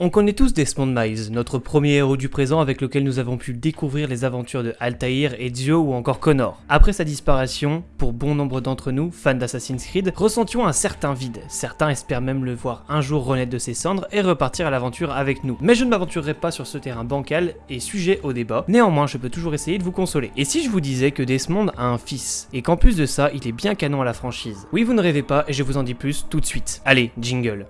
On connaît tous Desmond Miles, notre premier héros du présent avec lequel nous avons pu découvrir les aventures de Altair, Ezio ou encore Connor. Après sa disparition, pour bon nombre d'entre nous, fans d'Assassin's Creed, ressentions un certain vide. Certains espèrent même le voir un jour renaître de ses cendres et repartir à l'aventure avec nous. Mais je ne m'aventurerai pas sur ce terrain bancal et sujet au débat. Néanmoins, je peux toujours essayer de vous consoler. Et si je vous disais que Desmond a un fils, et qu'en plus de ça, il est bien canon à la franchise? Oui, vous ne rêvez pas et je vous en dis plus tout de suite. Allez, jingle.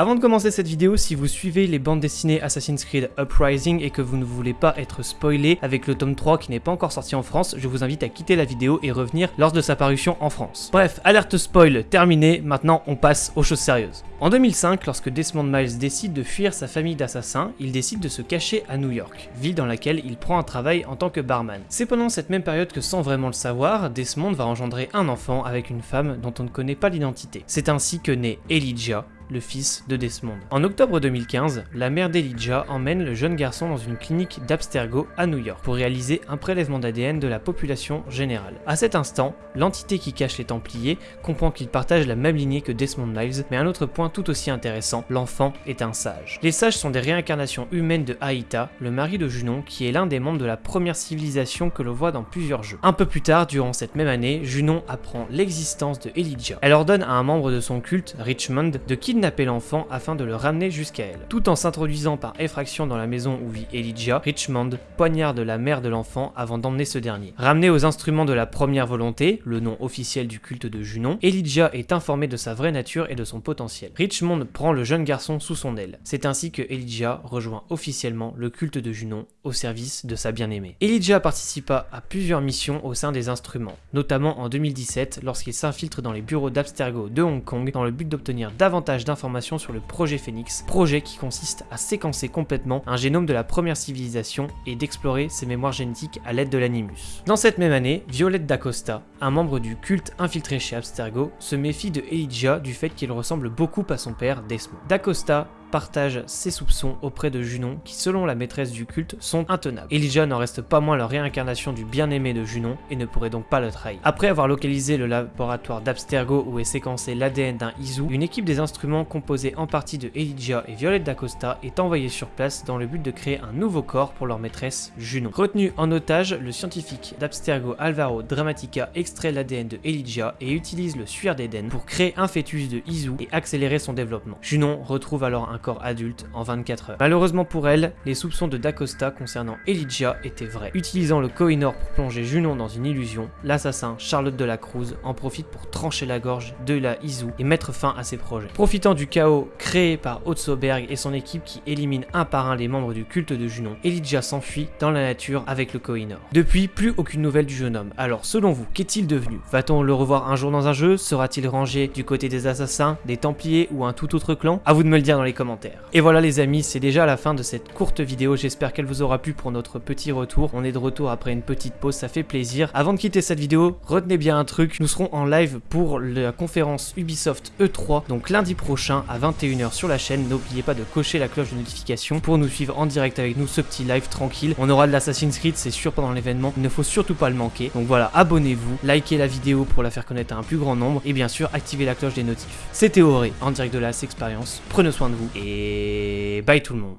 Avant de commencer cette vidéo, si vous suivez les bandes dessinées Assassin's Creed Uprising et que vous ne voulez pas être spoilé avec le tome 3 qui n'est pas encore sorti en France, je vous invite à quitter la vidéo et revenir lors de sa parution en France. Bref, alerte spoil terminée, maintenant on passe aux choses sérieuses. En 2005, lorsque Desmond Miles décide de fuir sa famille d'assassins, il décide de se cacher à New York, ville dans laquelle il prend un travail en tant que barman. C'est pendant cette même période que sans vraiment le savoir, Desmond va engendrer un enfant avec une femme dont on ne connaît pas l'identité. C'est ainsi que naît Elijah, le fils de Desmond. En octobre 2015, la mère d'Elijah emmène le jeune garçon dans une clinique d'Abstergo à New York pour réaliser un prélèvement d'ADN de la population générale. À cet instant, l'entité qui cache les Templiers comprend qu'ils partagent la même lignée que Desmond Miles, mais un autre point tout aussi intéressant, l'enfant est un sage. Les sages sont des réincarnations humaines de Aïta, le mari de Junon, qui est l'un des membres de la première civilisation que l'on voit dans plusieurs jeux. Un peu plus tard, durant cette même année, Junon apprend l'existence de Elijah. Elle ordonne à un membre de son culte, Richmond, de kidnapper kidnapper l'enfant afin de le ramener jusqu'à elle. Tout en s'introduisant par effraction dans la maison où vit Elijah, Richmond poignarde la mère de l'enfant avant d'emmener ce dernier. Ramené aux instruments de la première volonté, le nom officiel du culte de Junon, Elijah est informé de sa vraie nature et de son potentiel. Richmond prend le jeune garçon sous son aile. C'est ainsi que Elijah rejoint officiellement le culte de Junon au service de sa bien-aimée. Elijah participa à plusieurs missions au sein des instruments, notamment en 2017 lorsqu'il s'infiltre dans les bureaux d'Abstergo de Hong Kong dans le but d'obtenir davantage d'informations sur le projet Phoenix, projet qui consiste à séquencer complètement un génome de la première civilisation et d'explorer ses mémoires génétiques à l'aide de l'animus. Dans cette même année, Violette d'Acosta, un membre du culte infiltré chez Abstergo, se méfie de Elijah du fait qu'il ressemble beaucoup à son père Desmond. D'Acosta partage ses soupçons auprès de Junon qui selon la maîtresse du culte sont intenables. Elijah n'en reste pas moins la réincarnation du bien-aimé de Junon et ne pourrait donc pas le trahir. Après avoir localisé le laboratoire d'Abstergo où est séquencé l'ADN d'un Izu, une équipe des instruments composée en partie de Elijah et Violette d'Acosta est envoyée sur place dans le but de créer un nouveau corps pour leur maîtresse Junon. Retenu en otage, le scientifique d'Abstergo Alvaro Dramatica extrait l'ADN de Elijah et utilise le suaire d'Eden pour créer un fœtus de Izu et accélérer son développement. Junon retrouve alors un corps adulte en 24 heures. Malheureusement pour elle, les soupçons de Dacosta concernant Elijah étaient vrais. Utilisant le Kohinoor pour plonger Junon dans une illusion, l'assassin Charlotte de la Cruz en profite pour trancher la gorge de la Izu et mettre fin à ses projets. Profitant du chaos créé par Otsoberg et son équipe qui élimine un par un les membres du culte de Junon, Elijah s'enfuit dans la nature avec le Kohinoor. Depuis, plus aucune nouvelle du jeune homme. Alors selon vous, qu'est-il devenu? Va-t-on le revoir un jour dans un jeu? Sera-t-il rangé du côté des assassins, des templiers ou un tout autre clan? A vous de me le dire dans les commentaires. Et voilà les amis, c'est déjà la fin de cette courte vidéo, j'espère qu'elle vous aura plu pour notre petit retour. On est de retour après une petite pause, ça fait plaisir. Avant de quitter cette vidéo, retenez bien un truc, nous serons en live pour la conférence Ubisoft E3, donc lundi prochain à 21h sur la chaîne. N'oubliez pas de cocher la cloche de notification pour nous suivre en direct avec nous, ce petit live tranquille. On aura de l'Assassin's Creed, c'est sûr, pendant l'événement, il ne faut surtout pas le manquer. Donc voilà, abonnez-vous, likez la vidéo pour la faire connaître à un plus grand nombre, et bien sûr, activez la cloche des notifs. C'était Auré, en direct de la Expérience, prenez soin de vous, et bye tout le monde.